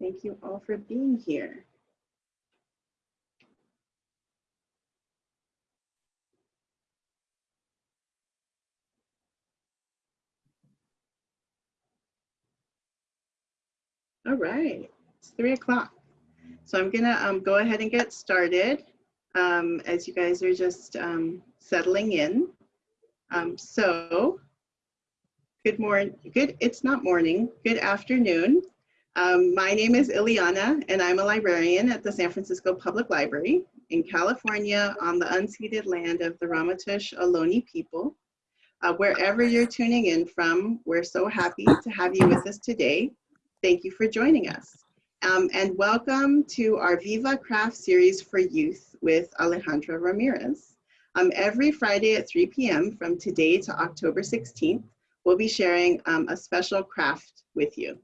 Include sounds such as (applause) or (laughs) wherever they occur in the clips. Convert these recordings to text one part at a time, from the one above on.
Thank you all for being here. All right, it's three o'clock. So I'm gonna um, go ahead and get started um, as you guys are just um, settling in. Um, so, good morning, good, it's not morning, good afternoon. Um, my name is Ileana and I'm a librarian at the San Francisco Public Library in California on the unceded land of the Ramaytush Ohlone people. Uh, wherever you're tuning in from, we're so happy to have you with us today. Thank you for joining us. Um, and welcome to our Viva Craft series for youth with Alejandra Ramirez. Um, every Friday at 3 p.m. from today to October 16th, we'll be sharing um, a special craft with you.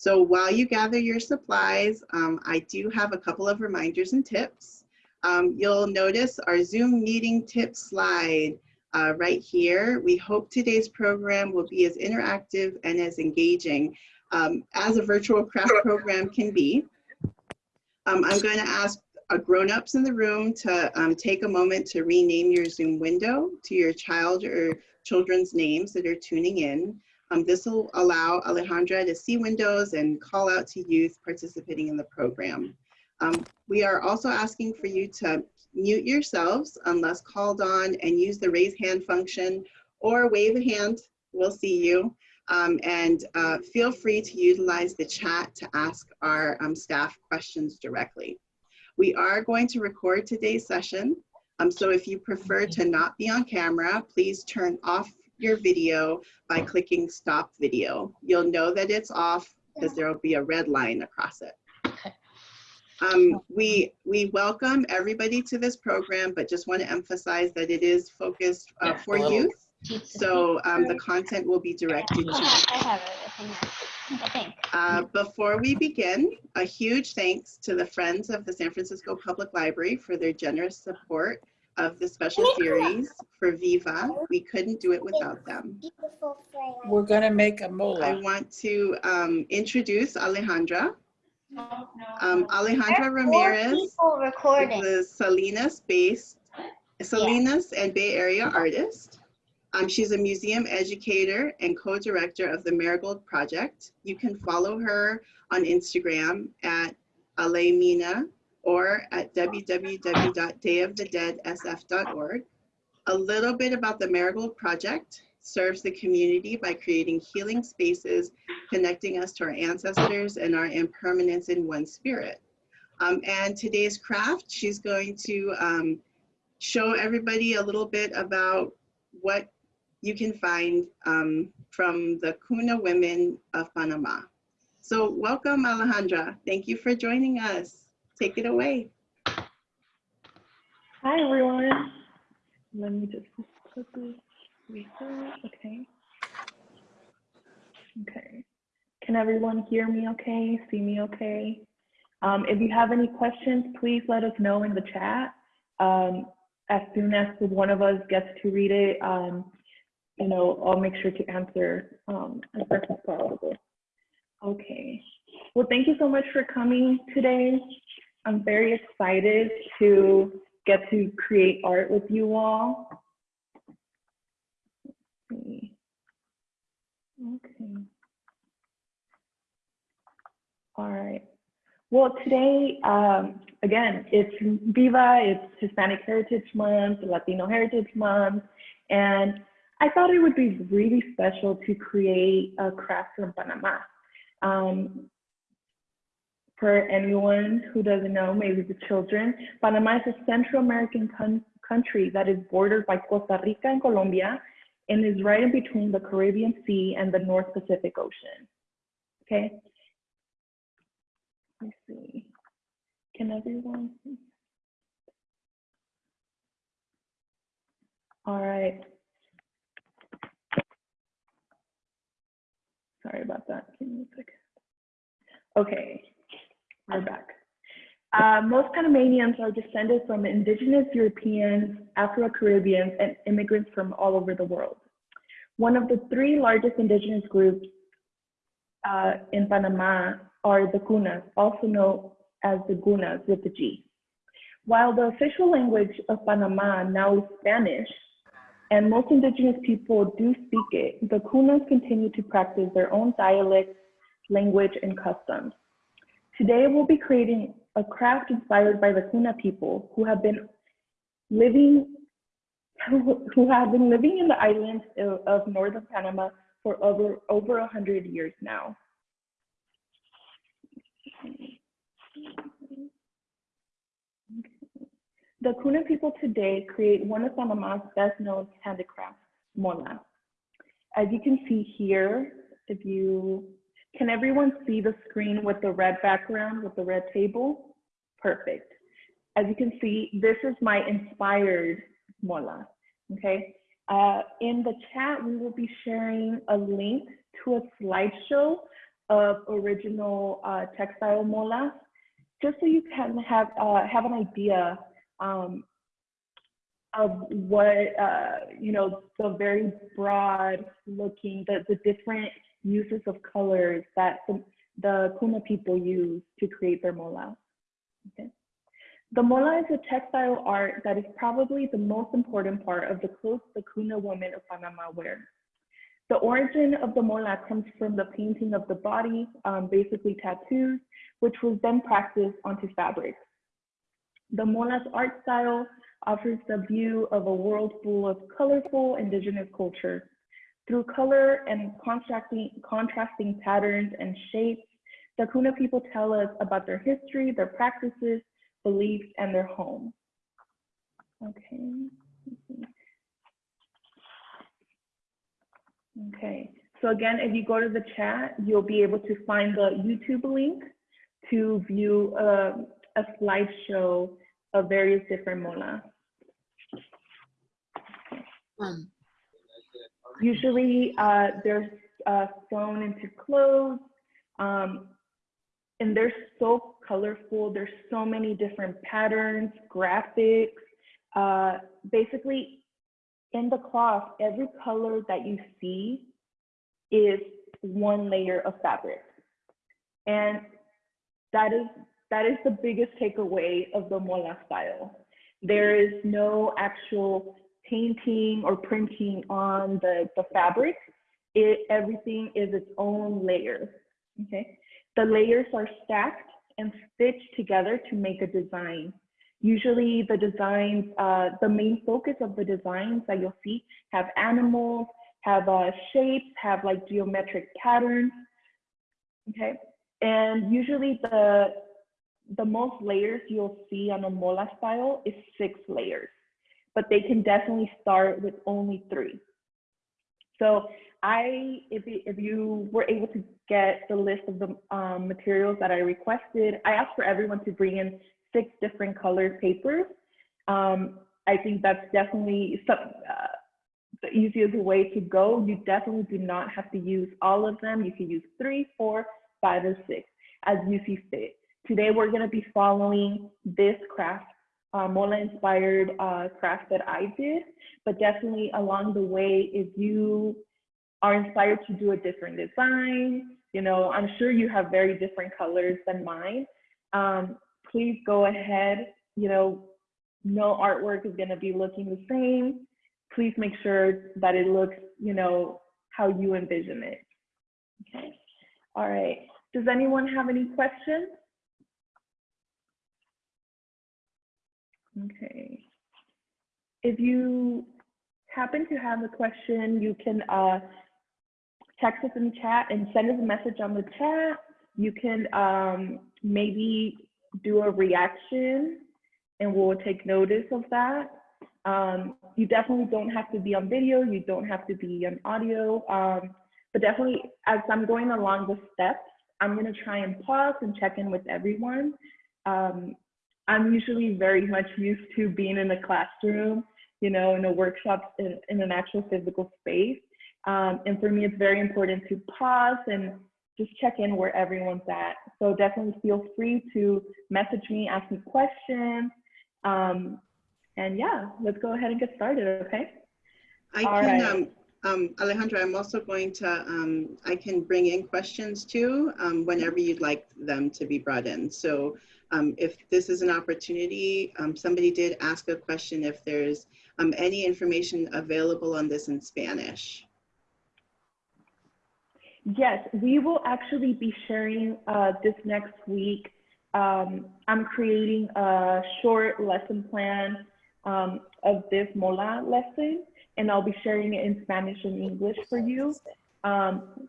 So while you gather your supplies, um, I do have a couple of reminders and tips. Um, you'll notice our Zoom meeting tip slide uh, right here. We hope today's program will be as interactive and as engaging um, as a virtual craft program can be. Um, I'm going to ask uh, grown-ups in the room to um, take a moment to rename your Zoom window to your child or children's names that are tuning in. Um, this will allow Alejandra to see windows and call out to youth participating in the program. Um, we are also asking for you to mute yourselves unless called on and use the raise hand function or wave a hand, we'll see you. Um, and uh, feel free to utilize the chat to ask our um, staff questions directly. We are going to record today's session. Um, so if you prefer to not be on camera, please turn off your video by clicking stop video. You'll know that it's off because there will be a red line across it. (laughs) Um, we, we welcome everybody to this program, but just want to emphasize that it is focused uh, for youth. So um, the content will be directed to I have it, I uh, before we begin, a huge thanks to the Friends of the San Francisco Public Library for their generous support of the special series for Viva. We couldn't do it without them. We're gonna make a mola. I want to um, introduce Alejandra. Um, Alejandra Ramirez People is recording. the Salinas-based, Salinas and Bay Area artist. Um, she's a museum educator and co-director of the Marigold Project. You can follow her on Instagram at Alemina or at www.dayofthedeadsf.org. A little bit about the Marigold Project serves the community by creating healing spaces, connecting us to our ancestors and our impermanence in one spirit. Um, and today's craft, she's going to um, show everybody a little bit about what you can find um, from the Kuna women of Panama. So welcome, Alejandra. Thank you for joining us. Take it away. Hi, everyone. Let me just quickly restart. Okay. Okay. Can everyone hear me okay? See me okay? Um, if you have any questions, please let us know in the chat. Um, as soon as one of us gets to read it, um, you know, I'll make sure to answer um, as best as possible. Okay. Well, thank you so much for coming today. I'm very excited to get to create art with you all. Okay. All right. Well, today, um, again, it's Viva, it's Hispanic Heritage Month, Latino Heritage Month, and I thought it would be really special to create a craft from Panama. Um, for anyone who doesn't know, maybe the children, Panama is a Central American country that is bordered by Costa Rica and Colombia and is right in between the Caribbean Sea and the North Pacific Ocean. Okay. Let's see. Can everyone? All right. Sorry about that. Give me a second. Okay, we're back. Uh, most Panamanians are descended from indigenous Europeans, Afro-Caribbeans, and immigrants from all over the world. One of the three largest indigenous groups uh, in Panama are the Kunas, also known as the Gunas with the G. While the official language of Panama now is Spanish, and most indigenous people do speak it, the Kunas continue to practice their own dialects, language, and customs. Today, we'll be creating a craft inspired by the Kuna people who have been living (laughs) who have been living in the islands of, northern Panama for over over a hundred years now. The Kuna people today create one of Panama's best known handicrafts, mola. As you can see here, if you, can everyone see the screen with the red background with the red table? Perfect. As you can see, this is my inspired mola, okay? Uh, in the chat, we will be sharing a link to a slideshow of original uh, textile molas, just so you can have, uh, have an idea um, of what, uh, you know, the very broad looking, the, the different uses of colors that the, the Kuna people use to create their mola. Okay. The mola is a textile art that is probably the most important part of the clothes the Kuna women of Panama wear. The origin of the mola comes from the painting of the body, um, basically tattoos, which was then practiced onto fabric. The mola's art style offers the view of a world full of colorful indigenous culture. Through color and contrasting, contrasting patterns and shapes, the Kuna people tell us about their history, their practices, beliefs, and their home. Okay. Okay, so again, if you go to the chat, you'll be able to find the YouTube link to view uh, a slideshow of various different molas. Um, Usually uh, they're uh, sewn into clothes um, and they're so colorful. There's so many different patterns, graphics. Uh, basically, in the cloth, every color that you see is one layer of fabric. And that is that is the biggest takeaway of the mola style. There is no actual painting or printing on the, the fabric. It, everything is its own layer, okay? The layers are stacked and stitched together to make a design. Usually the designs, uh, the main focus of the designs that you'll see have animals, have uh, shapes, have like geometric patterns, okay? And usually the, the most layers you'll see on a mola style is six layers, but they can definitely start with only three. So I, if, if you were able to get the list of the um, materials that I requested, I asked for everyone to bring in six different colored papers. Um, I think that's definitely some, uh, the easiest way to go. You definitely do not have to use all of them. You can use three, four, five, or six as you see fit. Today, we're going to be following this craft, uh, Mola inspired uh, craft that I did, but definitely along the way, if you are inspired to do a different design, you know, I'm sure you have very different colors than mine. Um, please go ahead, you know, no artwork is going to be looking the same. Please make sure that it looks, you know, how you envision it. Okay. All right. Does anyone have any questions? Okay. If you happen to have a question, you can uh, text us in the chat and send us a message on the chat. You can um, maybe do a reaction and we'll take notice of that. Um, you definitely don't have to be on video, you don't have to be on audio, um, but definitely as I'm going along the steps, I'm gonna try and pause and check in with everyone. Um, I'm usually very much used to being in a classroom, you know, in a workshop in, in an actual physical space. Um, and for me, it's very important to pause and just check in where everyone's at. So definitely feel free to message me, ask me questions. Um, and yeah, let's go ahead and get started, okay? I All can, right. um, um, Alejandra, I'm also going to, um, I can bring in questions too, um, whenever you'd like them to be brought in. So um, if this is an opportunity, um, somebody did ask a question if there's um, any information available on this in Spanish. Yes, we will actually be sharing uh, this next week. Um, I'm creating a short lesson plan um, of this MOLA lesson, and I'll be sharing it in Spanish and English for you. Um,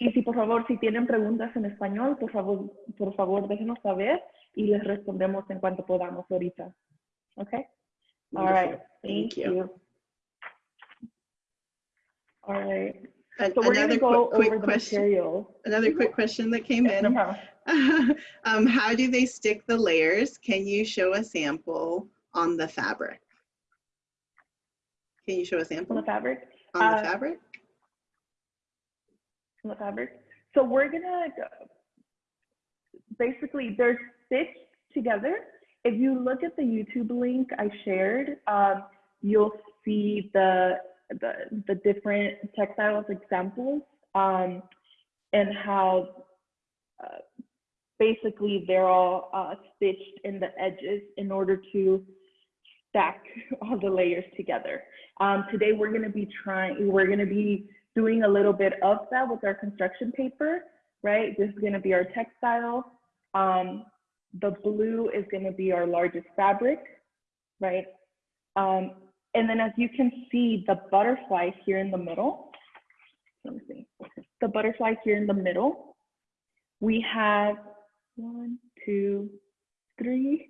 y si por favor, si tienen preguntas en español, por favor, por favor, déjenos saber y les respondemos en cuanto podamos ahorita. Okay? All right. Thank, Thank you. you. All right. So we're going to Another go quick, over the question, material. another quick question that came in. Yeah. (laughs) um, how do they stick the layers? Can you show a sample on the fabric? Can you show a sample? On the fabric. on the uh, fabric? on the fabric. So we're gonna go- basically they're stitched together. If you look at the YouTube link I shared, um, you'll see the, the the different textiles examples um, and how uh, basically they're all uh, stitched in the edges in order to stack (laughs) all the layers together. Um, today we're going to be trying, we're going to be doing a little bit of that with our construction paper, right? This is going to be our textile. Um, the blue is going to be our largest fabric, right? Um, and then as you can see, the butterfly here in the middle, let me see, the butterfly here in the middle, we have one, two, three,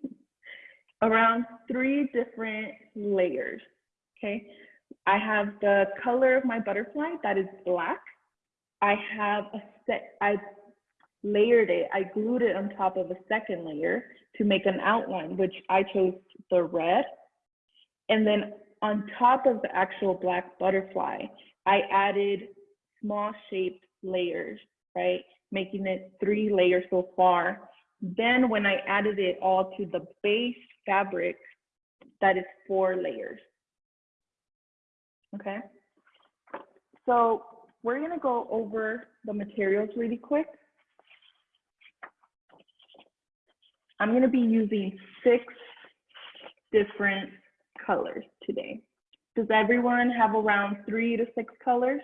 (laughs) around three different layers, okay? I have the color of my butterfly that is black. I have a set, I layered it, I glued it on top of a second layer to make an outline, which I chose the red. And then on top of the actual black butterfly, I added small shaped layers, right? Making it three layers so far. Then when I added it all to the base fabric, that is four layers. Okay. So we're gonna go over the materials really quick. I'm gonna be using six different colors today. Does everyone have around three to six colors?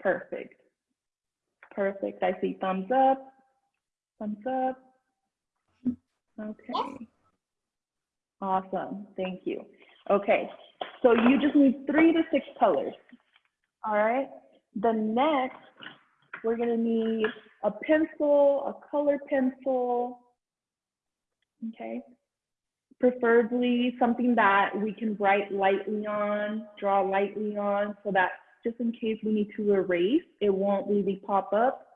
Perfect. Perfect. I see thumbs up. Thumbs up. Okay. Awesome. Thank you. Okay. So you just need three to six colors. All right. The next, we're going to need a pencil, a color pencil. Okay. Preferably something that we can write lightly on, draw lightly on, so that just in case we need to erase, it won't really pop up.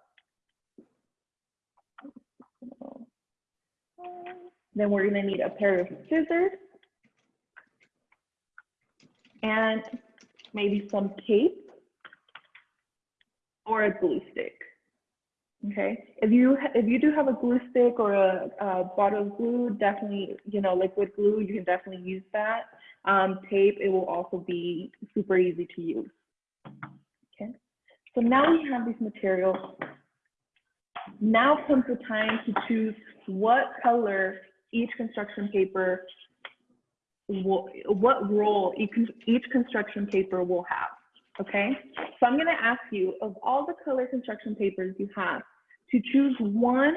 Then we're gonna need a pair of scissors and maybe some tape or a glue stick. Okay, if you if you do have a glue stick or a, a bottle of glue, definitely you know liquid glue, you can definitely use that. Um, tape, it will also be super easy to use. Okay, so now we have these materials. Now comes the time to choose what color each construction paper will, what role each, each construction paper will have. Okay, so I'm going to ask you of all the color construction papers you have to choose one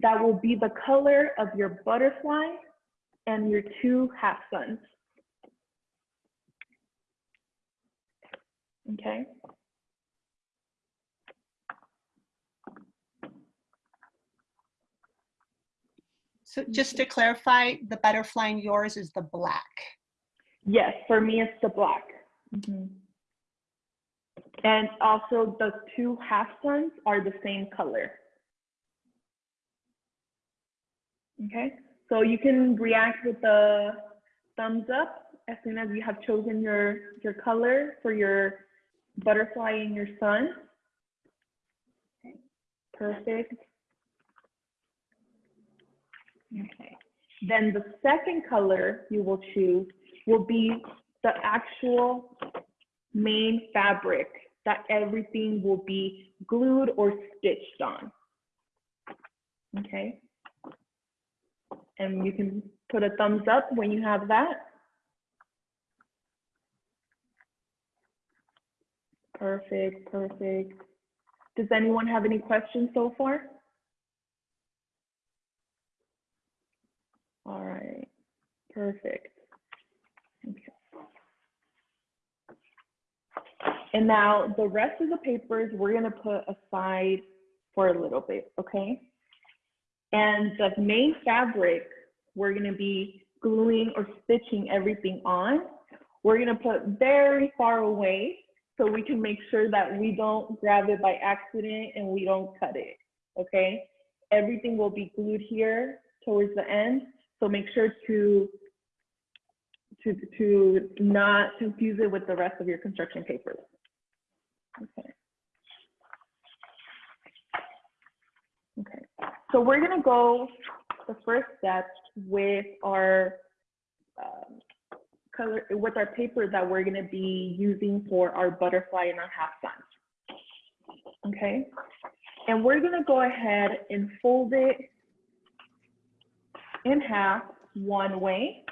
that will be the color of your butterfly and your two half suns. Okay. So just to clarify, the butterfly in yours is the black. Yes, for me it's the black. Mm-hmm. And also the two half suns are the same color. Okay, so you can react with the thumbs up as soon as you have chosen your, your color for your butterfly and your sun. Okay, Perfect. Okay, Then the second color you will choose will be the actual main fabric that everything will be glued or stitched on. Okay? And you can put a thumbs up when you have that. Perfect, perfect. Does anyone have any questions so far? All right, perfect. Okay. And now the rest of the papers we're gonna put aside for a little bit, okay? And the main fabric we're gonna be gluing or stitching everything on, we're gonna put very far away so we can make sure that we don't grab it by accident and we don't cut it, okay? Everything will be glued here towards the end, so make sure to to to not confuse it with the rest of your construction papers. Okay. Okay, so we're gonna go the first step with our um, color with our paper that we're gonna be using for our butterfly and our half sun. Okay, and we're gonna go ahead and fold it in half one way.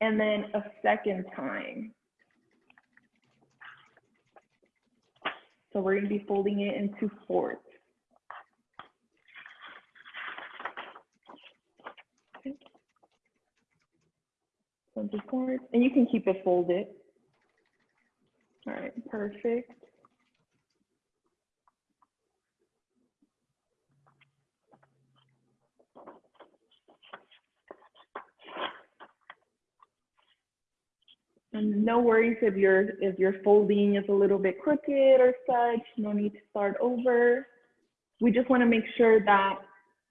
And then a second time. So we're gonna be folding it. Into fourths, and you can keep it folded. All right, perfect. And no worries if your if your folding is a little bit crooked or such, no need to start over. We just want to make sure that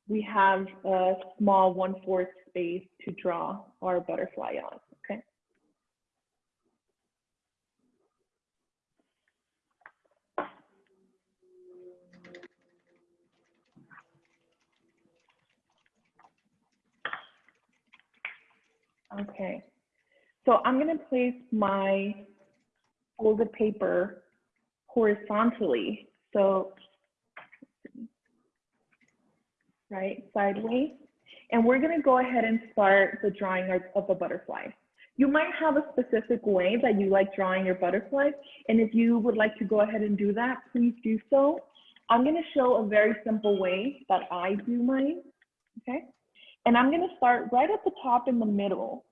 we have a small one-fourth space to draw our butterfly on, okay? Okay. So I'm going to place my folded paper horizontally. So, right, sideways. And we're going to go ahead and start the drawing of, a butterfly. You might have a specific way that you like drawing your butterflies, And if you would like to go ahead and do that, please do so. I'm going to show a very simple way that I do mine. Okay. And I'm going to start right at the top in the middle.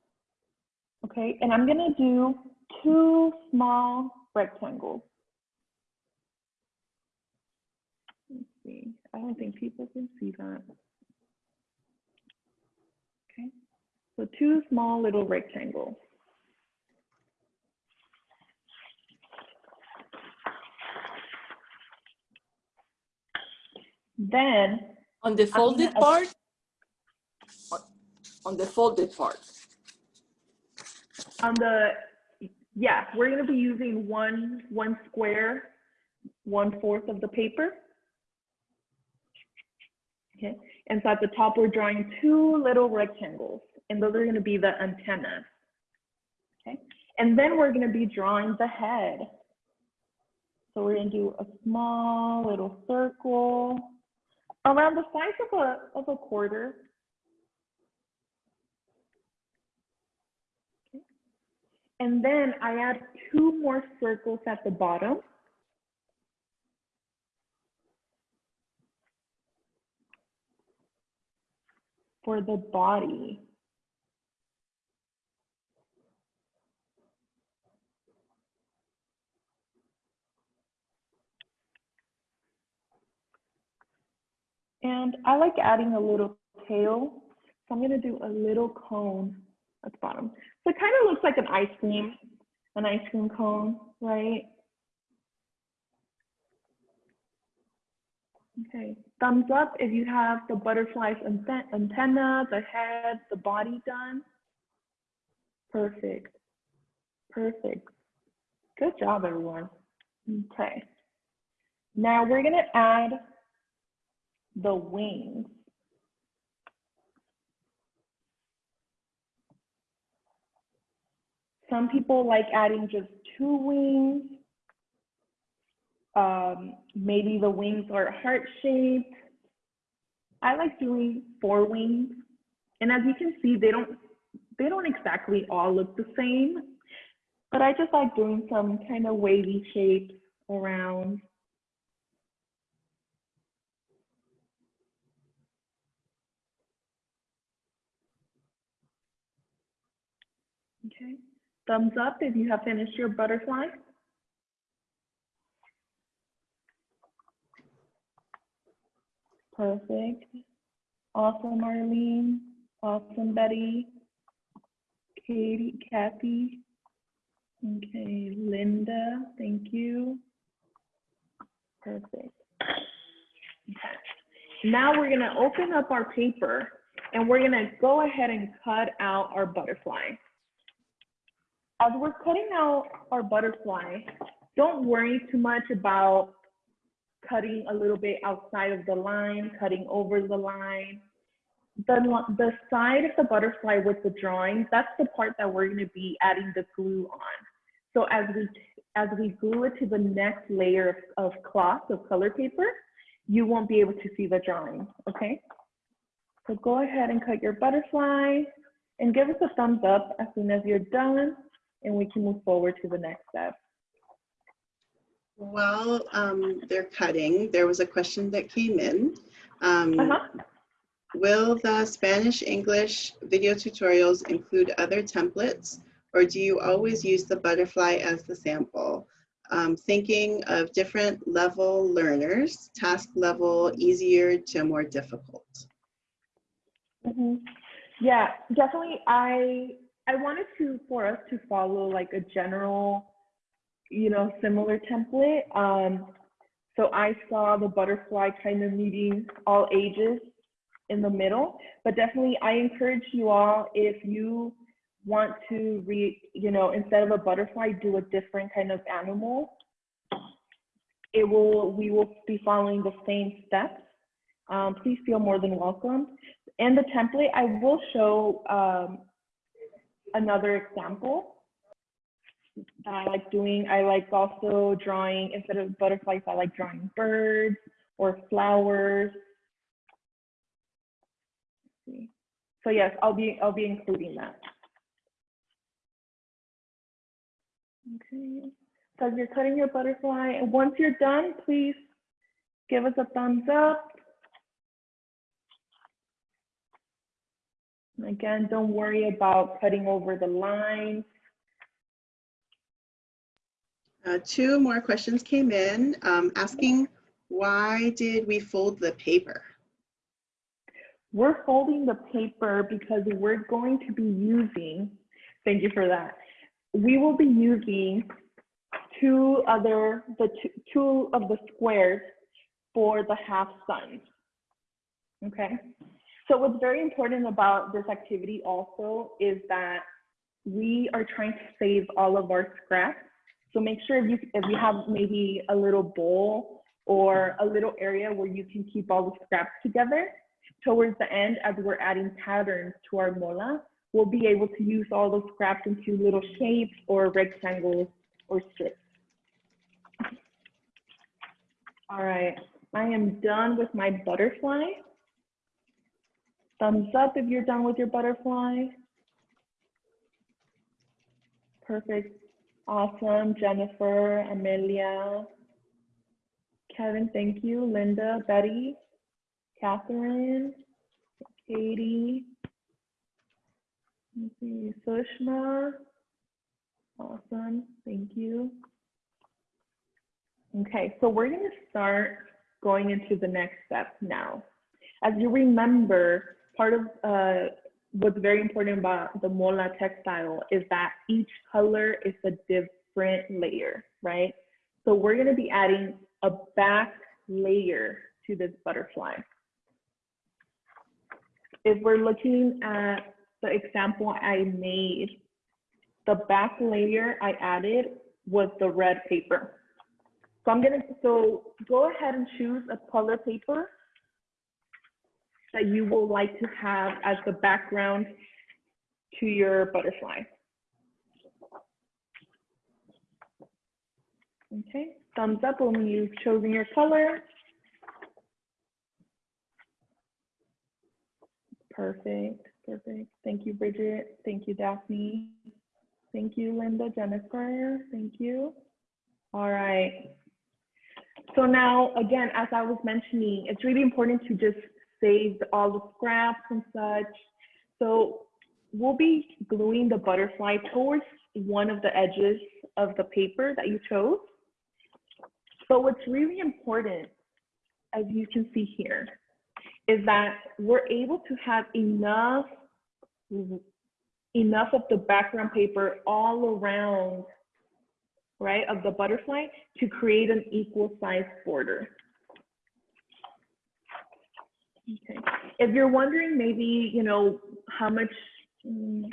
Okay, and I'm gonna do two small rectangles. Let's see, I don't think people can see that. Okay, so two small little rectangles. Then On the folded part? On- On the folded part. On the, yeah, we're gonna be using one, one square, one fourth of the paper. Okay, and so at the top, we're drawing two little rectangles, and those are gonna be the antennas. Okay, and then we're gonna be drawing the head. So we're gonna do a small little circle around the size of a, of a quarter. And then I add two more circles at the bottom. For the body. And I like adding a little tail. So I'm gonna do a little cone at the bottom. So it kind of looks like an ice cream, an ice cream cone, right? Okay, thumbs up if you have the butterfly's anten- antenna, the head, the body done. Perfect, perfect. Good job, everyone. Okay. Now we're gonna add the wings. Some people like adding just two wings. Um, maybe the wings are heart shaped. I like doing four wings. And as you can see, they don't they don't exactly all look the same, but I just like doing some kind of wavy shapes around. Okay, thumbs up if you have finished your butterfly. Perfect. Awesome, Arlene. Awesome, Betty. Katie, Kathy. Okay, Linda, thank you. Perfect. Now we're gonna open up our paper and we're gonna go ahead and cut out our butterfly. As we're cutting out our butterfly, don't worry too much about cutting a little bit outside of the line, cutting over the line. The, the side of the butterfly with the drawing, that's the part that we're gonna be adding the glue on. So as we, as we glue it to the next layer of, of cloth, of color paper, you won't be able to see the drawing, okay? So go ahead and cut your butterfly and give us a thumbs up as soon as you're done and we can move forward to the next step. While um, they're cutting, there was a question that came in. Um, Uh-huh. Will the Spanish English video tutorials include other templates or do you always use the butterfly as the sample? Um, thinking of different level learners, task level easier to more difficult. Mhm. Yeah, definitely. I I wanted to for us to follow like a general, you know, similar template. Um, so I saw the butterfly kind of meeting all ages in the middle, but definitely I encourage you all if you want to read, you know, instead of a butterfly, do a different kind of animal. It will we will be following the same steps. Um, please feel more than welcome. In the template, I will show um, another example that I like doing. I like also drawing, instead of butterflies, I like drawing birds or flowers. So yes, I'll be, I'll be including that. Okay, so as you're cutting your butterfly, and once you're done, please give us a thumbs up. And Again, don't worry about cutting over the lines. Uh, two more questions came in um, asking why did we fold the paper? We're folding the paper because we're going to be using, thank you for that. We will be using two other, the two, two of the squares for the half suns. Okay, so what's very important about this activity also is that we are trying to save all of our scraps. So make sure if you, if you have maybe a little bowl or a little area where you can keep all the scraps together, towards the end, as we're adding patterns to our mola, we'll be able to use all those scraps into little shapes or rectangles or strips. All right, I am done with my butterfly. Thumbs up if you're done with your butterfly. Perfect. Awesome. Jennifer, Amelia, Kevin, thank you. Linda, Betty, Catherine, Katie, see, Sushma. Awesome. Thank you. Okay, so we're going to start going into the next step now. As you remember, part of uh, what's very important about the Mola textile is that each color is a different layer, right? So we're going to be adding a back layer to this butterfly. If we're looking at the example I made, the back layer I added was the red paper. So I'm gonna, so go ahead and choose a color paper that you will like to have as the background to your butterfly. Okay, thumbs up when you've chosen your color. Perfect, perfect. Thank you, Bridget. Thank you, Daphne. Thank you, Linda, Jennifer. Thank you. All right. So now, again, as I was mentioning, it's really important to just save all the scraps and such. So we'll be gluing the butterfly towards one of the edges of the paper that you chose. But what's really important, as you can see here, is that we're able to have enough enough of the background paper all around right of the butterfly to create an equal size border okay. If you're wondering maybe you know how much mm,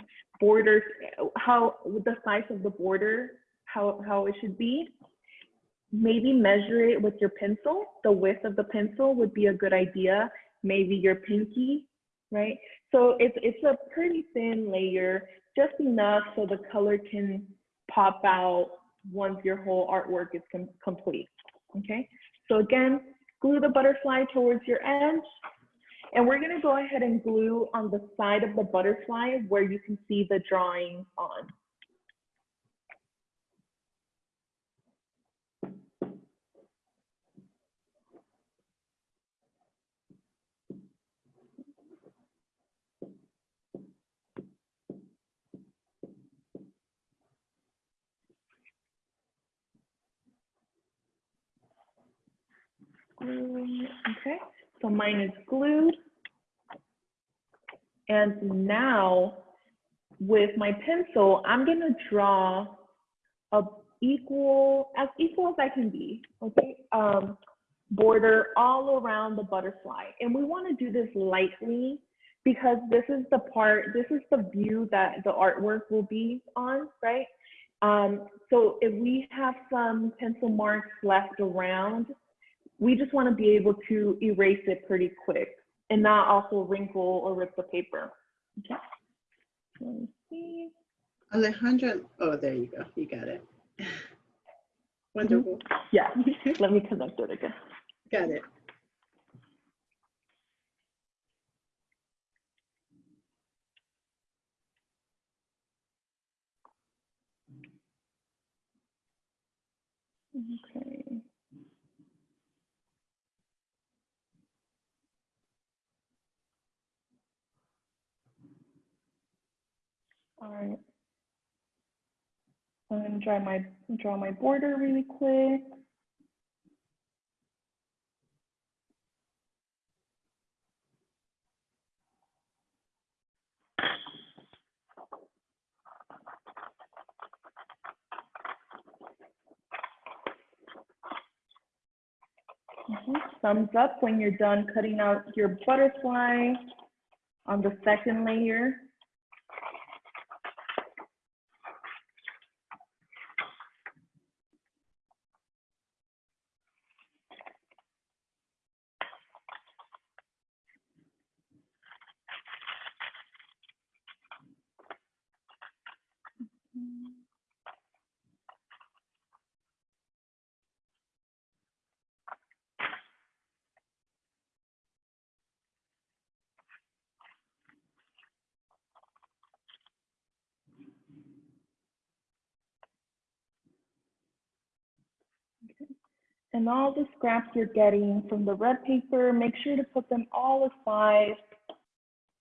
border, borders how the size of the border how how it should be maybe measure it with your pencil. The width of the pencil would be a good idea. Maybe your pinky, right? So it's, it's a pretty thin layer, just enough so the color can pop out once your whole artwork is com complete, okay? So again, glue the butterfly towards your edge, and we're gonna go ahead and glue on the side of the butterfly where you can see the drawing on. Mm, okay, so mine is glued. And now with my pencil, I'm gonna draw a equal, as equal as I can be, okay? Um, border all around the butterfly. And we wanna do this lightly because this is the part, this is the view that the artwork will be on, right? Um, so if we have some pencil marks left around, we just want to be able to erase it pretty quick and not also wrinkle or rip the paper. Okay. Let me see. Alejandra, oh, there you go. You got it. Mm-hmm. Wonderful. Yeah, (laughs) let me connect it again. Got it. Okay. All right. I'm gonna draw my draw my border really quick. Mhm. Thumbs up when you're done cutting out your butterfly on the second layer. And all the scraps you're getting from the red paper, make sure to put them all aside.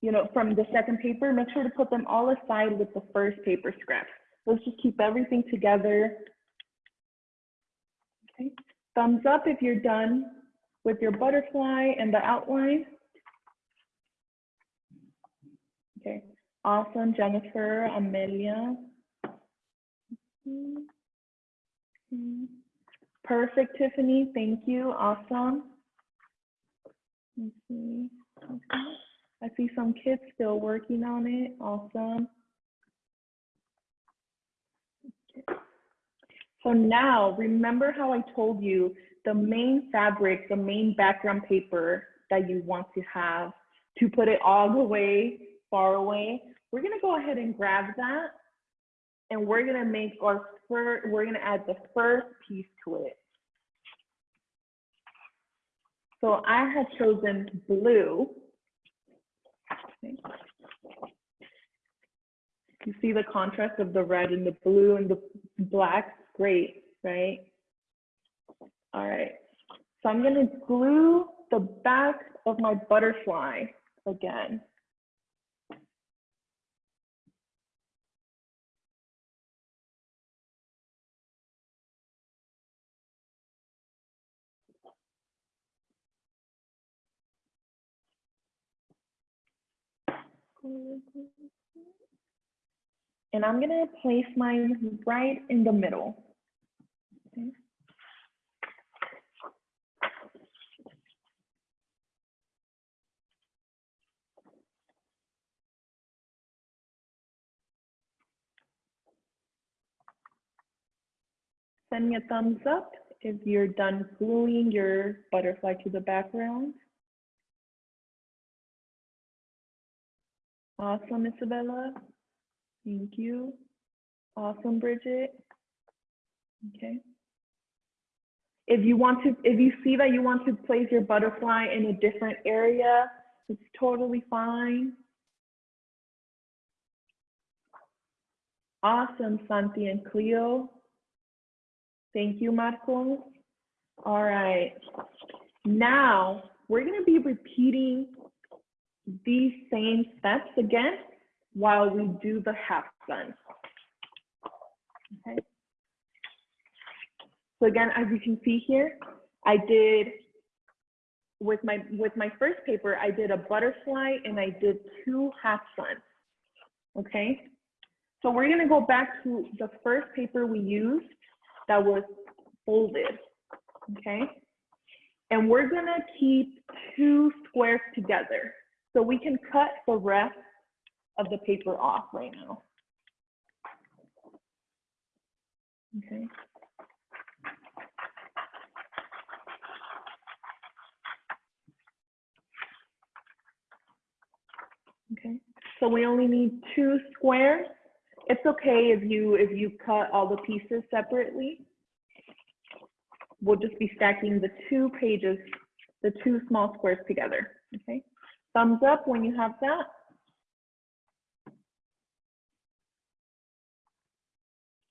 You know, from the second paper, make sure to put them all aside with the first paper scraps. Let's just keep everything together. Okay, thumbs up if you're done with your butterfly and the outline. Okay, awesome, Jennifer, Amelia. Mhm. Mhm. Perfect, Tiffany. Thank you. Awesome. Let's see. Okay. I see some kids still working on it. Awesome. Okay. So now, remember how I told you the main fabric, the main background paper that you want to have to put it all the way far away? We're gonna go ahead and grab that and we're gonna make our first, we're gonna add the first piece to it. So I have chosen blue. You see the contrast of the red and the blue and the black? Great, right? All right. So I'm to glue the back of my butterfly again. And I'm gonna place mine right in the middle. Send me a thumbs up if you're done gluing your butterfly to the background. Awesome, Isabella. Thank you. Awesome, Bridget. Okay. If you want to, if you see that you want to place your butterfly in a different area, it's totally fine. Awesome, Santi and Cleo. Thank you, Marco. All right. Now, we're going to be repeating these same steps again while we do the half sun. Okay. So again, as you can see here, I did with my with my first paper, I did a butterfly and I did two half suns. Okay. So we're gonna go back to the first paper we used that was folded. Okay. And we're gonna keep two squares together. So we can cut the rest of the paper off right now. Okay. Okay, so we only need two squares. It's okay if you if you cut all the pieces separately. We'll just be stacking the two pages, the two small squares together. Okay, thumbs up when you have that.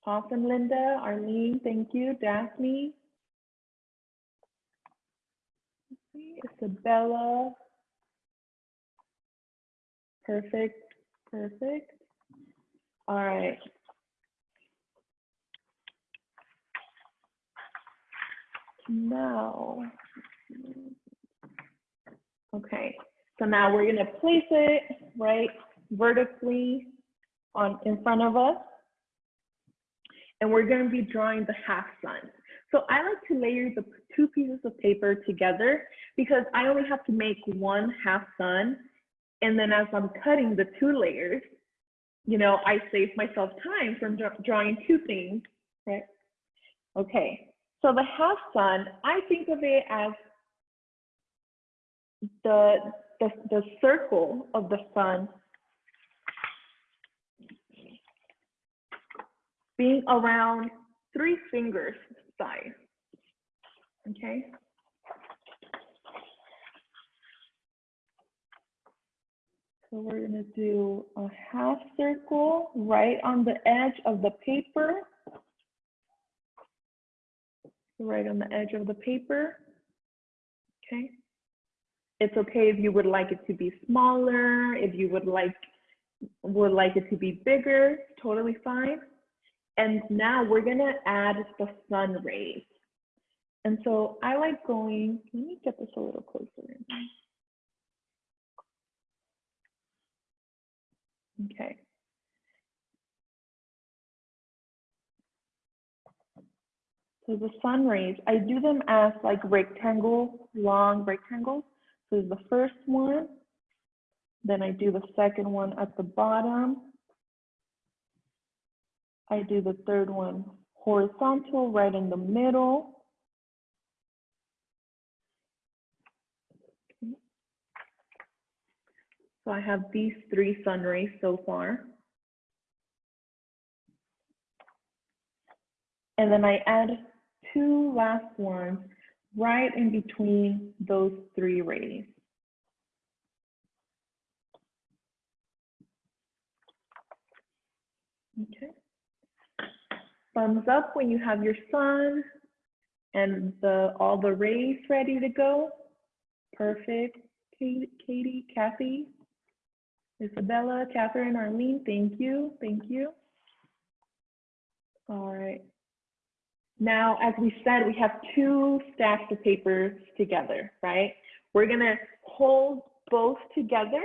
Awesome, Linda, Arlene, thank you, Daphne. Isabella. Perfect, perfect. All right. Now, okay, so now we're gonna place it right vertically on in front of us and we're going to be drawing the half sun. So I like to layer the two pieces of paper together because I only have to make one half sun. And then as I'm cutting the two layers, you know, I save myself time from drawing two things, right? Okay, so the half sun, I think of it as the, the, the circle of the sun being around three fingers size. Okay. So we're going to do a half circle right on the edge of the paper. Right on the edge of the paper. Okay. It's okay if you would like it to be smaller, if you would like would like it to be bigger, totally fine. And now we're gonna add the sun rays. And so I like going, let me get this a little closer. Okay. So the sun rays, I do them as like rectangle, long rectangles. So the first one, then I do the second one at the bottom, I do the third one horizontal right in the middle. So I have these three sun rays so far. And then I add two last ones right in between those three rays. Okay. Thumbs up when you have your sun and the all the rays ready to go. Perfect. Katie, Katie, Kathy, Isabella, Catherine, Arlene, thank you, thank you. All right. Now, as we said, we have two stacks of papers together, right? We're gonna hold both together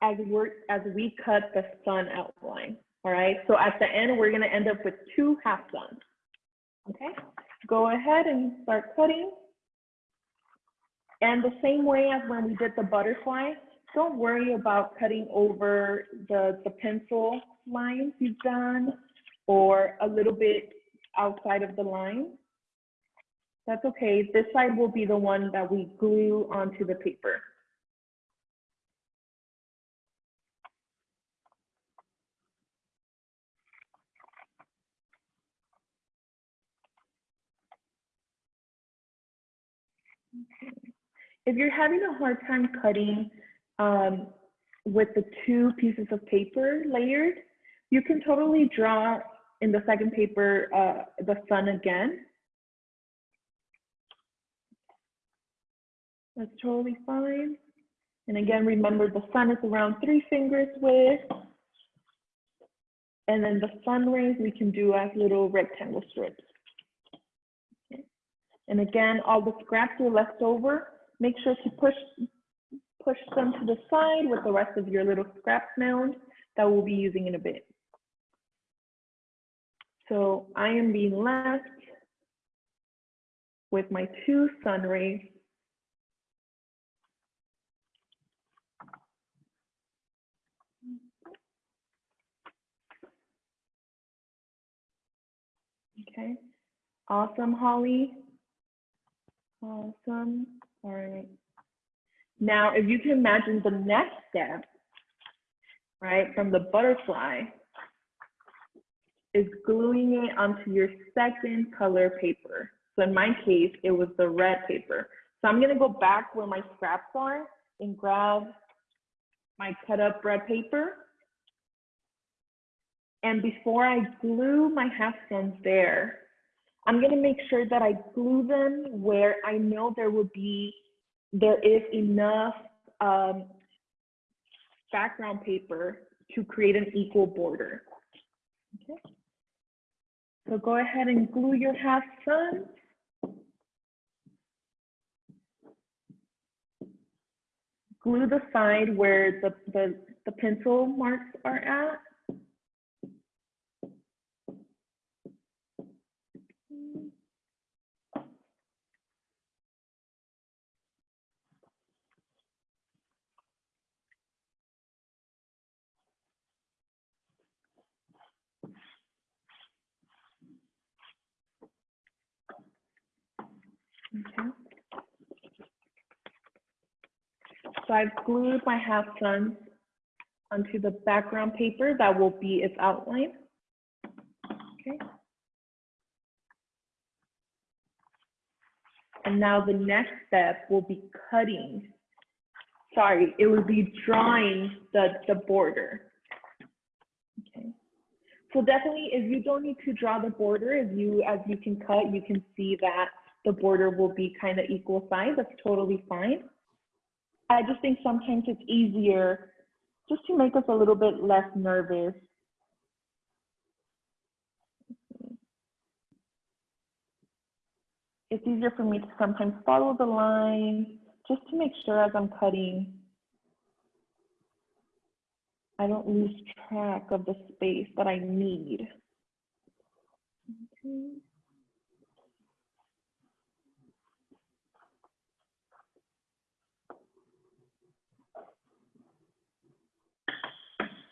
as we're as we cut the sun outline. All right. So at the end, we're gonna end up with two half suns. Okay. Go ahead and start cutting. And the same way as when we did the butterfly, don't worry about cutting over the, the pencil lines you've done or a little bit outside of the line. That's okay. This side will be the one that we glue onto the paper. If you're having a hard time cutting um, with the two pieces of paper layered, you can totally draw in the second paper uh, the sun again. That's totally fine. And again, remember the sun is around three fingers width. And then the sun rays we can do as little rectangle strips. Okay. And again, all the scraps you're left over. Make sure to push, push them to the side with the rest of your little scrap mound that we'll be using in a bit. So I am being left with my two sun rays. Okay, awesome, Holly. Awesome, all right. Now, if you can imagine the next step, right, from the butterfly, is gluing it onto your second color paper. So in my case, it was the red paper. So I'm gonna go back where my scraps are and grab my cut up red paper. And before I glue my half suns there, I'm gonna make sure that I glue them where I know there will be, there is enough um, background paper to create an equal border. Okay. So go ahead and glue your half sun. Glue the side where the, the, the pencil marks are at. Okay. So I've glued my half suns onto the background paper that will be its outline. Okay. And now the next step will be cutting. Sorry, it will be drawing the, the border. Okay. So definitely if you don't need to draw the border, if you, as you can cut, you can see that the border will be kind of equal size. That's totally fine. I just think sometimes it's easier just to make us a little bit less nervous. It's easier for me to sometimes follow the line just to make sure as I'm cutting, I don't lose track of the space that I need. Okay.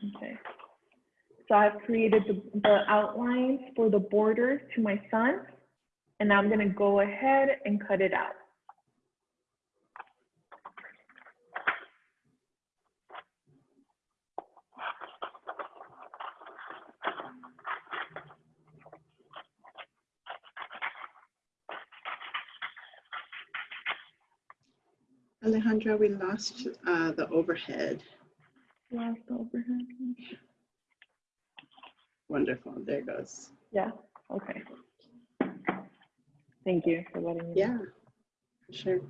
Okay. So I've created the, the outlines for the borders to my sun, and I'm gonna go ahead and cut it out. Alejandra, we lost uh, the overhead. Last overhead. Wonderful. There it goes. Yeah, okay. Thank you for letting me. Yeah, sure.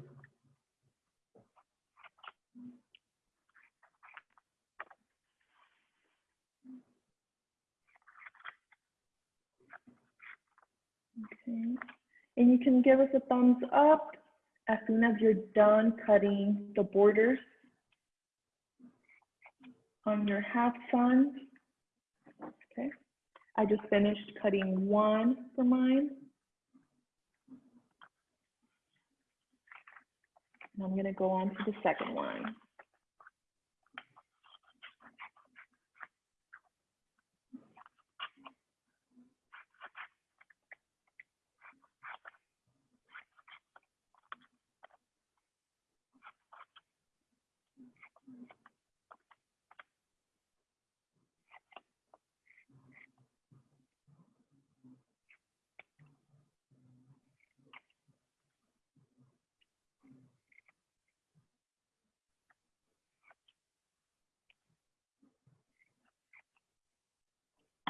Okay. And you can give us a thumbs up as soon as you're done cutting the borders on your half sun. Okay. I just finished cutting one for mine. And I'm gonna go on to the second one.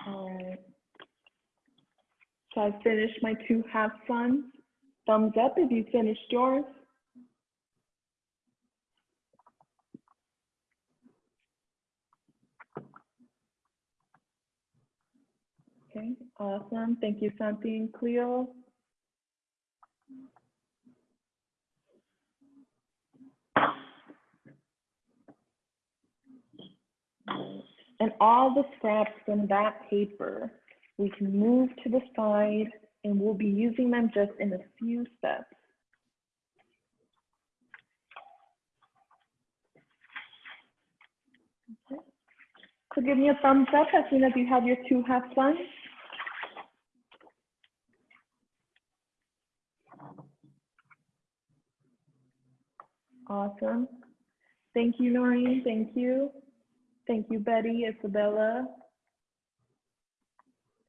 Alright. So I finished my two half suns. Thumbs up if you finished yours. Okay, awesome. Thank you, Santi and Cleo. And all the scraps from that paper, we can move to the side and we'll be using them just in a few steps. So give me a thumbs up as soon as you have your two half suns. Awesome. Thank you, Noreen. Thank you. Thank you, Betty, Isabella.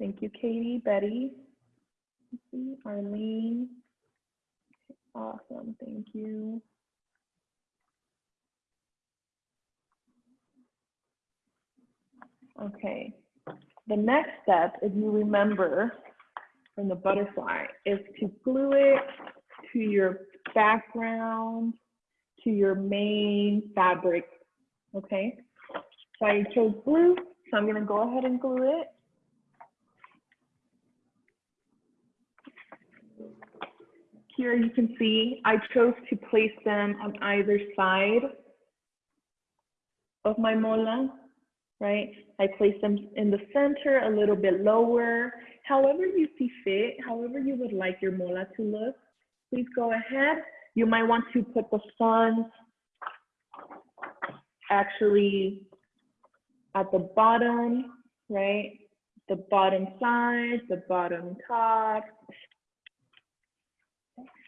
Thank you, Katie, Betty, Arlene. Awesome, thank you. Okay, the next step, if you remember from the butterfly, is to glue it to your background, to your main fabric, okay? So I chose blue, so I'm gonna go ahead and glue it. Here you can see I chose to place them on either side of my mola, right? I placed them in the center, a little bit lower. However you see fit, however you would like your mola to look, please go ahead. You might want to put the sun actually at the bottom, right? The bottom side, the bottom top.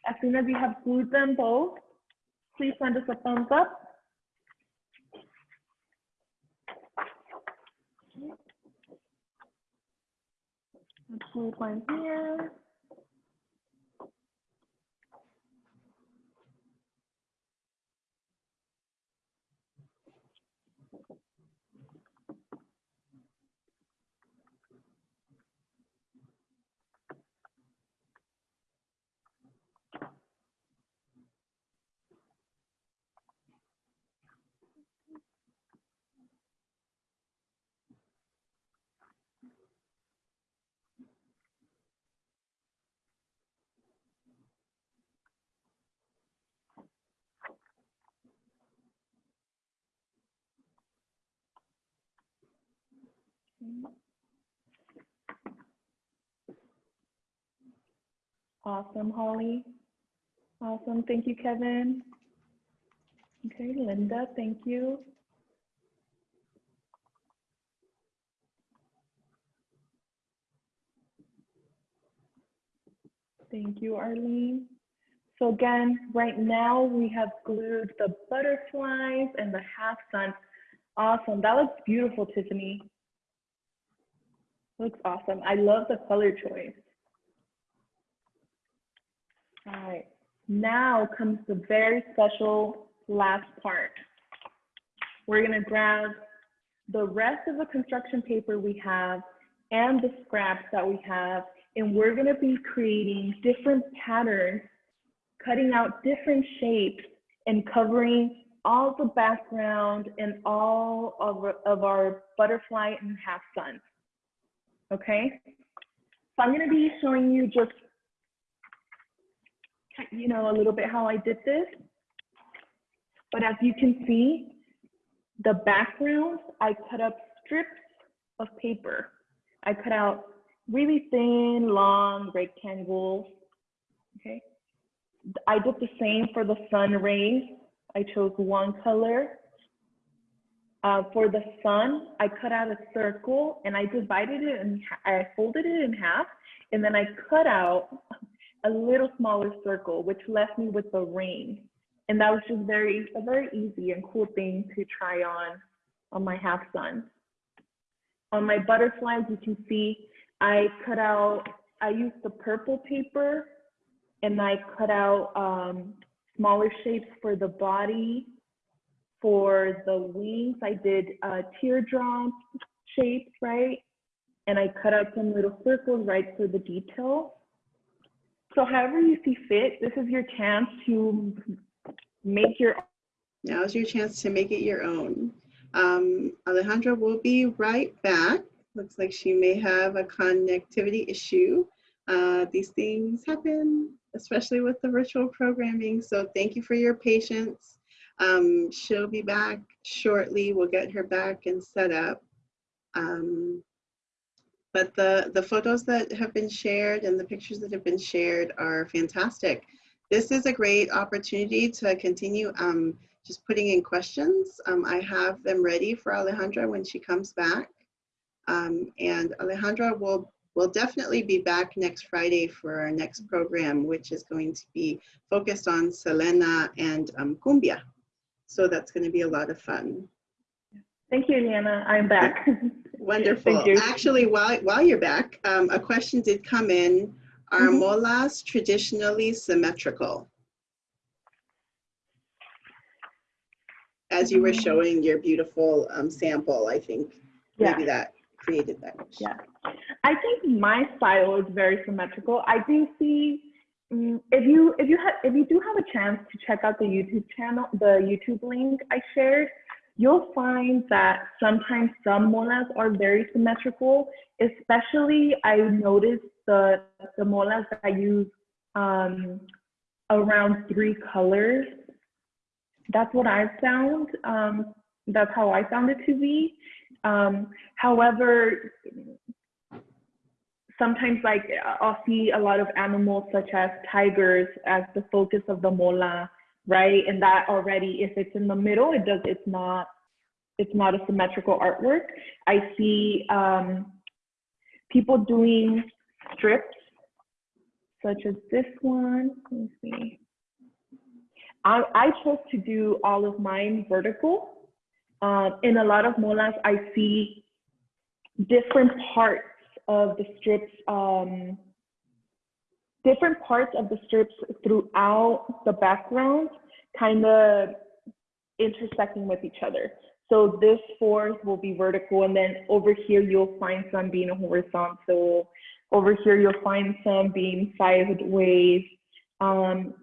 As soon as you have glued them both, please send us a thumbs up. Let's glue one here. Awesome, Holly. Awesome. Thank you, Kevin. Okay, Linda, thank you. Thank you, Arlene. So again, right now we have glued the butterflies and the half sun. Awesome. That looks beautiful, Tiffany. Looks awesome. I love the color choice. All right. Now comes the very special last part. We're going to grab the rest of the construction paper we have and the scraps that we have, and we're going to be creating different patterns, cutting out different shapes, and covering all the background and all of, of our butterfly and half sun. Okay? So I'm going to be showing you just, you know, a little bit how I did this. But as you can see, the background, I cut up strips of paper. I cut out really thin, long rectangles. Okay. I did the same for the sun rays. I chose one color. Uh, for the sun, I cut out a circle and I divided it and I folded it in half and then I cut out a little smaller circle, which left me with the ring. And that was just very, a very easy and cool thing to try on on my half sun. On my butterflies, you can see I cut out, I used the purple paper and I cut out um, smaller shapes for the body. For the wings, I did uh, teardrop shapes, right? And I cut out some little circles, right, for the detail. So however you see fit, this is your chance to make your own. Now's your chance to make it your own. Um, Alejandra will be right back. Looks like she may have a connectivity issue. Uh, these things happen, especially with the virtual programming. So thank you for your patience. Um, she'll be back shortly. We'll get her back and set up. Um, but the, the photos that have been shared and the pictures that have been shared are fantastic. This is a great opportunity to continue um, just putting in questions. Um, I have them ready for Alejandra when she comes back. Um, and Alejandra will, will definitely be back next Friday for our next program, which is going to be focused on Selena and um, Cumbia. So that's going to be a lot of fun. Thank you, Liana. I'm back. Wonderful. Thank you. Actually, while, while you're back, um, a question did come in. Are Mhm. molas traditionally symmetrical? As you were Mhm. showing your beautiful um, sample, I think yeah. maybe that created that. question. Yeah. I think my style is very symmetrical. I do see mm, if you if you have if you do have a chance to check out the YouTube channel, the YouTube link I shared, you'll find that sometimes some molas are very symmetrical. Especially, I noticed the the molas that I use um, around three colors. That's what I found. Um, that's how I found it to be. Um, however, sometimes like I'll see a lot of animals such as tigers as the focus of the mola, right? And that already, if it's in the middle, it does, it's not, it's not a symmetrical artwork. I see um, people doing strips such as this one. Let me see. I, I chose to do all of mine vertical. Um, in a lot of molas, I see different parts of the strips, um, different parts of the strips throughout the background, kind of intersecting with each other. So this fourth will be vertical, and then over here you'll find some being horizontal. Over here you'll find some being sideways. Um,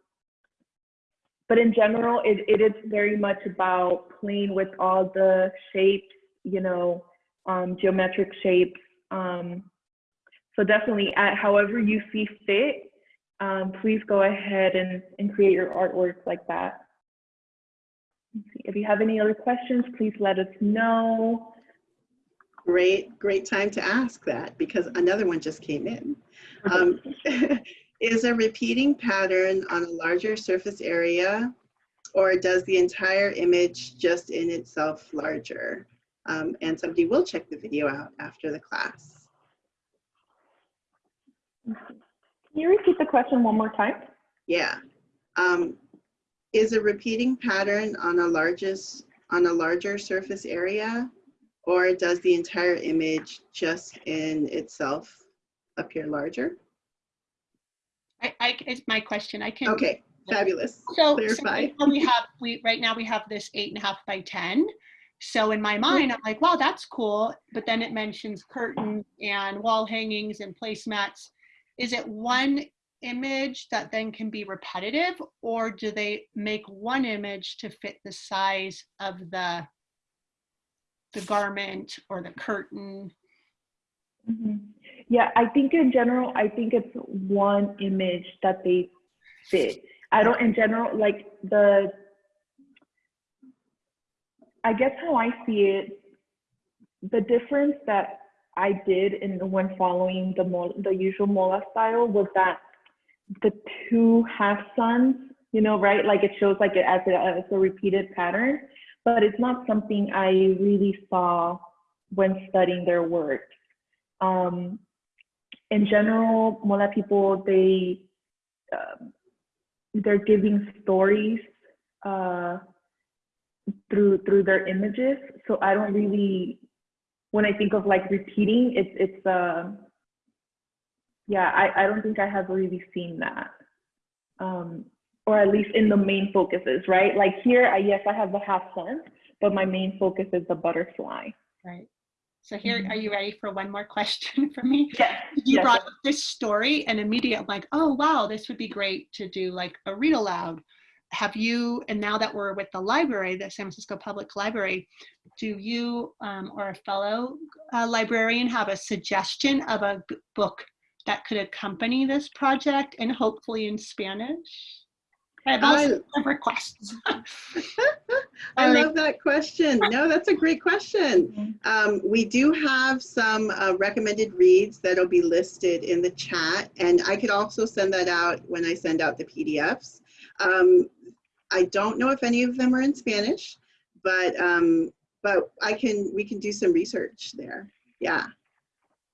but in general, it, it is very much about playing with all the shapes, you know, um, geometric shapes. Um, so definitely, at however you see fit, um, please go ahead and, and create your artwork like that. If you have any other questions, please let us know. Great, great time to ask that because another one just came in. Um, (laughs) is a repeating pattern on a larger surface area or does the entire image just in itself larger? Um, and somebody will check the video out after the class. Can you repeat the question one more time? Yeah. Um, is a repeating pattern on a largest on a larger surface area, or does the entire image just in itself appear larger? I, I, it's my question. I can. Okay, fabulous. So, so clarify. right now we have, we, right now we have this eight and a half by 10. So in my mind, I'm like, wow, that's cool. But then it mentions curtains and wall hangings and placemats. Is it one image that then can be repetitive or do they make one image to fit the size of the the garment or the curtain? Mhm. Yeah, I think in general, I think it's one image that they fit. I don't, in general, like the, I guess how I see it, the difference that I did in the when following the the usual Mola style was that the two half suns, you know, right? Like it shows like it as a, as a repeated pattern, but it's not something I really saw when studying their work. Um, in general, Mola people they um they're giving stories uh, through through their images. So I don't really when I think of like repeating, it's it's uh, yeah, I, I don't think I have really seen that. Um, or at least in the main focuses, right? Like here, I, yes, I have the half sun, but my main focus is the butterfly. Right. So here, Mhm. are you ready for one more question (laughs) for me? Yes. (laughs) you yes, brought up this story and immediately I'm like, oh wow, this would be great to do like a read aloud. Have you, and now that we're with the library, the San Francisco Public Library, do you um, or a fellow uh, librarian have a suggestion of a book that could accompany this project and hopefully in Spanish? I have I- requests. (laughs) I love that question. No, that's a great question. (laughs) Um, we do have some uh, recommended reads that'll be listed in the chat, and I could also send that out when I send out the PDFs. Um, I don't know if any of them are in Spanish, but um, but I can we can do some research there. Yeah,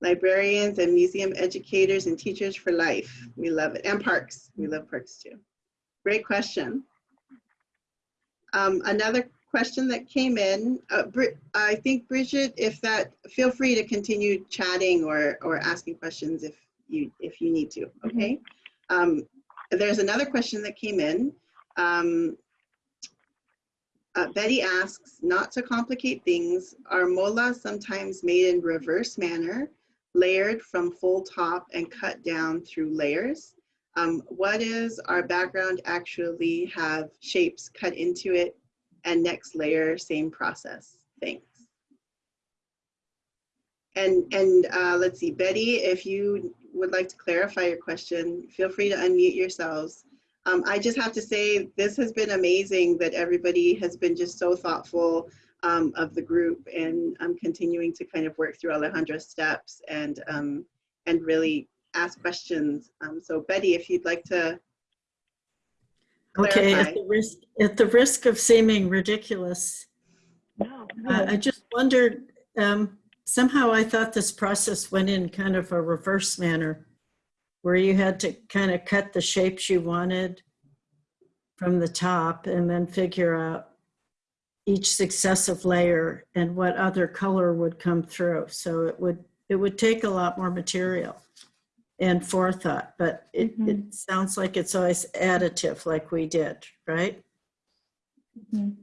librarians and museum educators and teachers for life. We love it, and parks. We love parks too. Great question. Um, another question that came in, uh, I think Bridget, if that, feel free to continue chatting or, or asking questions if you, if you need to, okay? Um, there's another question that came in. Um, uh, Betty asks, not to complicate things, are molas sometimes made in reverse manner, layered from full top and cut down through layers? Um, what is our background actually have shapes cut into it and next layer, same process. Thanks. And, and uh, let's see, Betty, if you would like to clarify your question, feel free to unmute yourselves. Um, I just have to say, this has been amazing that everybody has been just so thoughtful um, of the group and I'm continuing to kind of work through Alejandra's steps and, um, and really ask questions. Um, so Betty, if you'd like to Okay, at the risk, at the risk of seeming ridiculous, No, I no. I just wondered, um, somehow I thought this process went in kind of a reverse manner, where you had to kind of cut the shapes you wanted from the top and then figure out each successive layer and what other color would come through. So it would, it would take a lot more material and forethought, but it, Mhm. it sounds like it's always additive like we did, right? Mhm.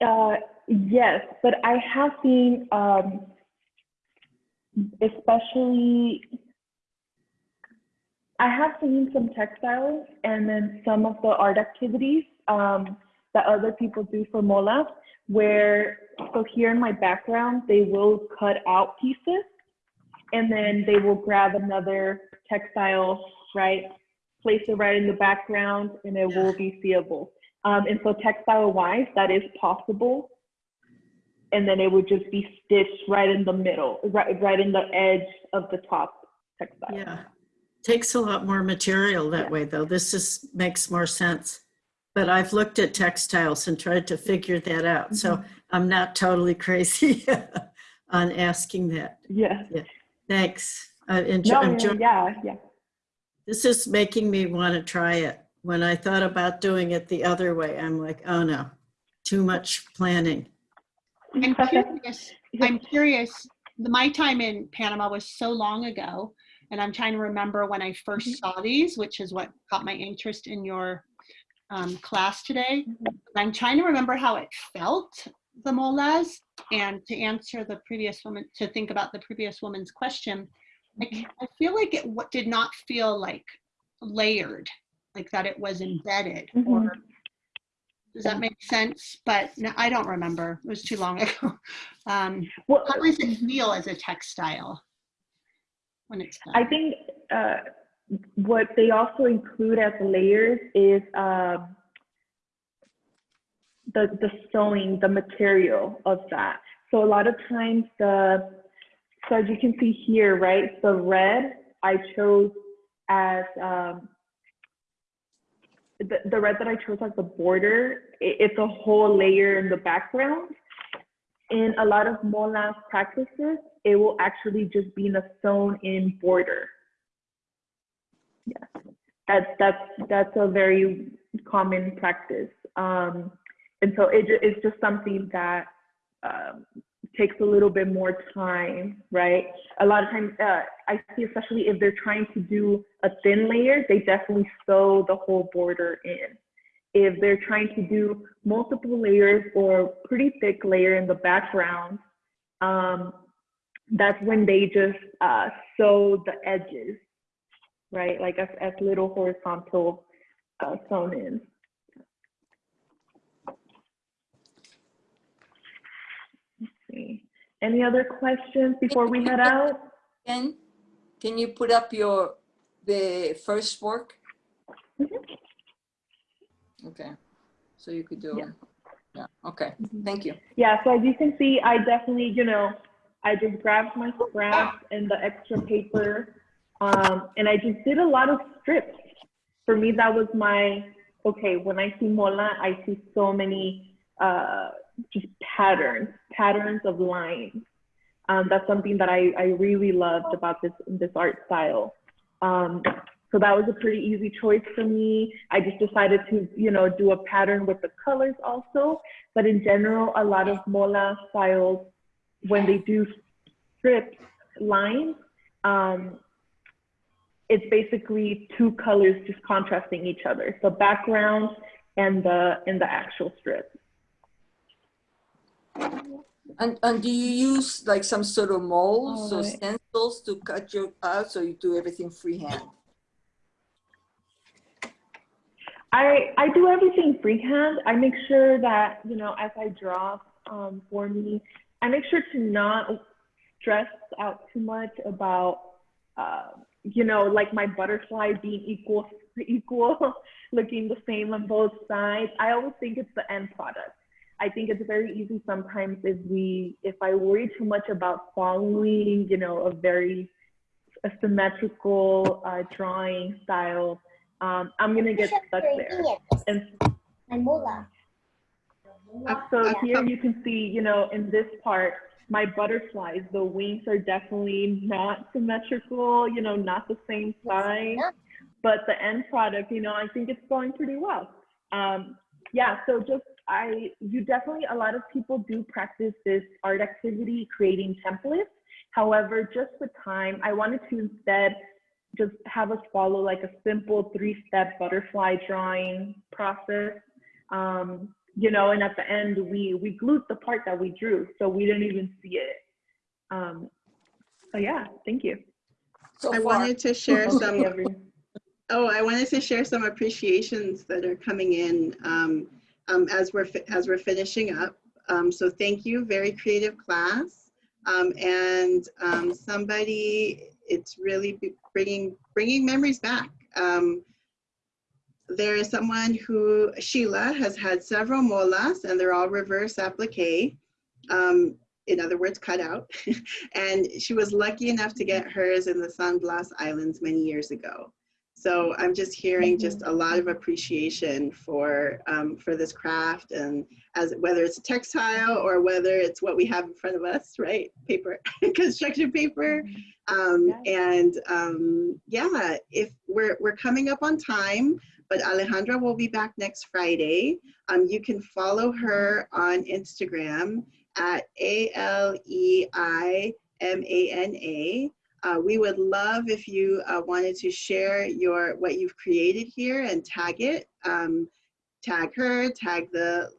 Uh, yes, but I have seen, um, especially, I have seen some textiles and then some of the art activities um, that other people do for Mola, where, so here in my background, they will cut out pieces and then they will grab another textile, right? Place it right in the background and it will be seeable. Um, and so textile wise, that is possible. And then it would just be stitched right in the middle, right, right in the edge of the top textile. Yeah, takes a lot more material that Yeah. way, though. This is, makes more sense. But I've looked at textiles and tried to figure that out, so mm-hmm. I'm not totally (laughs) crazy on asking that. Yeah. yeah. Thanks. Uh, I enjoy, No, enjoying yeah, yeah. This is making me want to try it. When I thought about doing it the other way, I'm like, oh no, too much planning. I'm curious, I'm curious, my time in Panama was so long ago, and I'm trying to remember when I first saw these, which is what caught my interest in your um, class today. I'm trying to remember how it felt, the molas, and to answer the previous woman, to think about the previous woman's question, I, I feel like it did not feel like layered, like that it was embedded, or does that make sense? But no, I don't remember. It was too long (laughs) ago. Um, Well, how does it feel as a textile when it's done? I think uh, what they also include as layers is um, the the sewing, the material of that. So a lot of times the so as you can see here, right, the red I chose as um, the, the red that I chose as the border, it's a whole layer in the background. In a lot of Molas practices, it will actually just be in a sewn in border. Yeah, that's, that's, that's a very common practice. Um, and so it, it's just something that um, takes a little bit more time, right? A lot of times, uh, I see, especially if they're trying to do a thin layer, they definitely sew the whole border in. If they're trying to do multiple layers or pretty thick layer in the background, um, that's when they just uh, sew the edges, right? Like as, as little horizontal uh, sewn in. Let's see. Any other questions before we head out? Ken, can you put up your, the first work? Mhm. Okay, so you could do, Yeah. yeah, okay, thank you. Yeah, so as you can see, I definitely, you know, I just grabbed my scraps and the extra paper, um, and I just did a lot of strips. For me, that was my, okay, when I see mola, I see so many, uh, just patterns, patterns of lines. Um, that's something that I, I really loved about this, this art style. Um, so that was a pretty easy choice for me. I just decided to, you know, do a pattern with the colors also. But in general, a lot of mola styles, when they do strip lines, um, it's basically two colors just contrasting each other. The background and the and the actual strip. And, and do you use like some sort of molds or stencils to cut your out, so you do everything freehand? I I do everything freehand. I make sure that you know as I draw um, for me, I make sure to not stress out too much about uh, you know like my butterfly being equal (laughs) equal, looking the same on both sides. I always think it's the end product. I think it's very easy sometimes if we if I worry too much about following you know a very a symmetrical uh, drawing style um, I'm gonna get stuck there. And mola. so Uh, here um, you can see, you know, in this part, my butterflies, the wings are definitely not symmetrical, you know, not the same size. But the end product, you know, I think it's going pretty well. Um, yeah, so just I, you definitely, a lot of people do practice this art activity, creating templates. However, just with time, I wanted to instead just have us follow like a simple three-step butterfly drawing process. Um, you know, and at the end we we glued the part that we drew, so we didn't even see it. Um, so yeah, thank you. So I far, wanted to share (laughs) Okay, some everyone. Oh, I wanted to share some appreciations that are coming in um, um, as we're as we're finishing up. Um, so thank you, very creative class. Um, and um, somebody, it's really bringing bringing memories back. Um, there is someone who Sheila has had several molas, and they're all reverse applique. Um, in other words, cut out. (laughs) and she was lucky enough to get hers in the San Blas Islands many years ago. So I'm just hearing just a lot of appreciation for um, for this craft and as whether it's textile or whether it's what we have in front of us, right? Paper, (laughs) construction paper. Um, and um, yeah, if we're we're coming up on time, but Alejandra will be back next Friday. Um, you can follow her on Instagram at A L E I M A N A. Uh, we would love if you uh, wanted to share your what you've created here and tag it. Um, tag her, tag the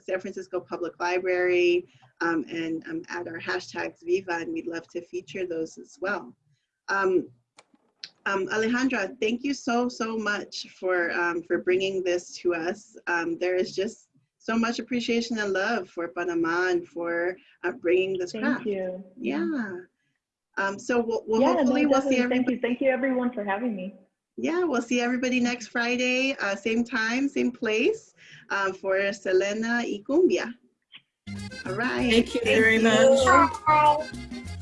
San Francisco Public Library, um, and um, add our hashtags Viva, and we'd love to feature those as well. Um, um, Alejandra, thank you so, so much for, um, for bringing this to us. Um, there is just so much appreciation and love for Panama and for uh, bringing this Thank craft. you. Yeah. Um, so we'll, we'll yeah, hopefully no, we'll see everybody. Thank you. Thank you everyone for having me. Yeah, we'll see everybody next Friday, uh, same time, same place, uh, for Selena y Cumbia. All right. Thank you very much. Bye.